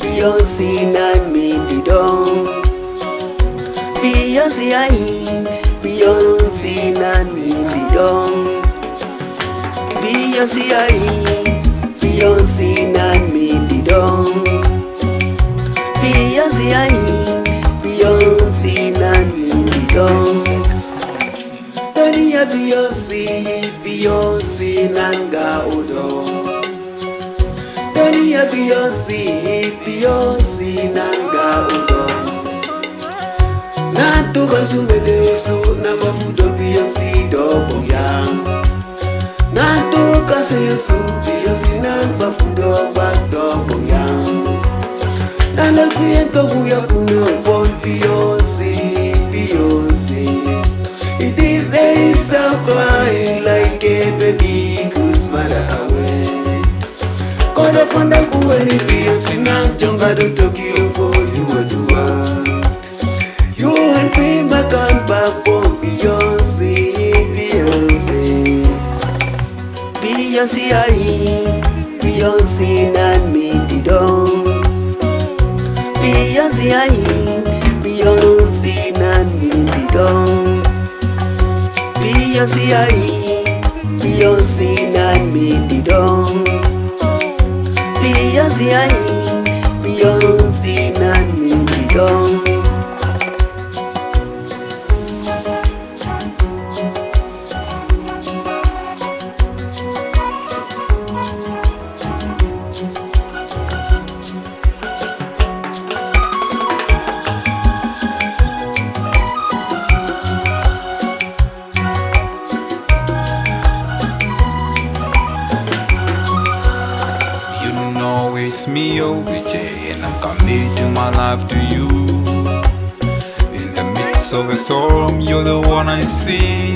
Beyonce na me di don Beyonce ai Beyonce na me di don Beyonce ai Beyonce na me di don Beyonce ai Beyonce na me di don Dari ya Beyonce Beyonce nanga udon ye biyonsi biyonsi nanga ogo natukozumede osu na mavudo biyonsi doboya natukaso yosu biyonsi na mavudo gbadoboya nalokuye toguyakunobo I don't talk you for you are the one You and me, my comeback for Beyonce Beyonce. Beyonce, I, Beyonce and me the dong Beyonce, I, Beyonce and me the dong Beyonce, I, Beyonce and me the dong Beyonce, I ai, Beyonce na me di You know it's me, OBJ, and I'm committing my life to you. In the midst of a storm, you're the one I see.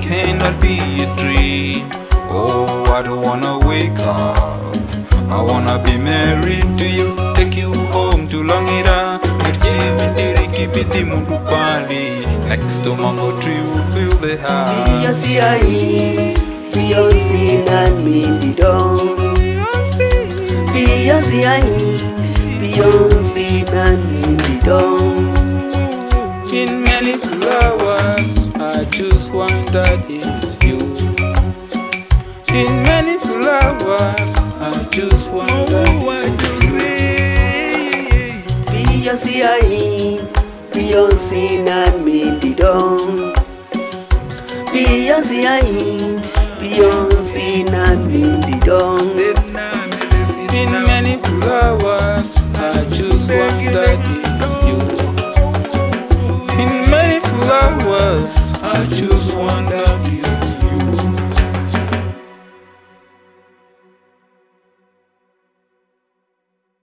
Cannot be a dream. Oh, I don't wanna wake up. I wanna be married to you, take you home to pali Next to mango tree we'll build a house Beyonce ai, Beyonce na me di Beyonce ai, Beyonce na me don In many flowers, I choose one that is you. In many flowers, I choose one that is you. Beyonce ai, Beyonce na me di don Beyonce ai, Beyonce na me One that is you. In many flowers, I choose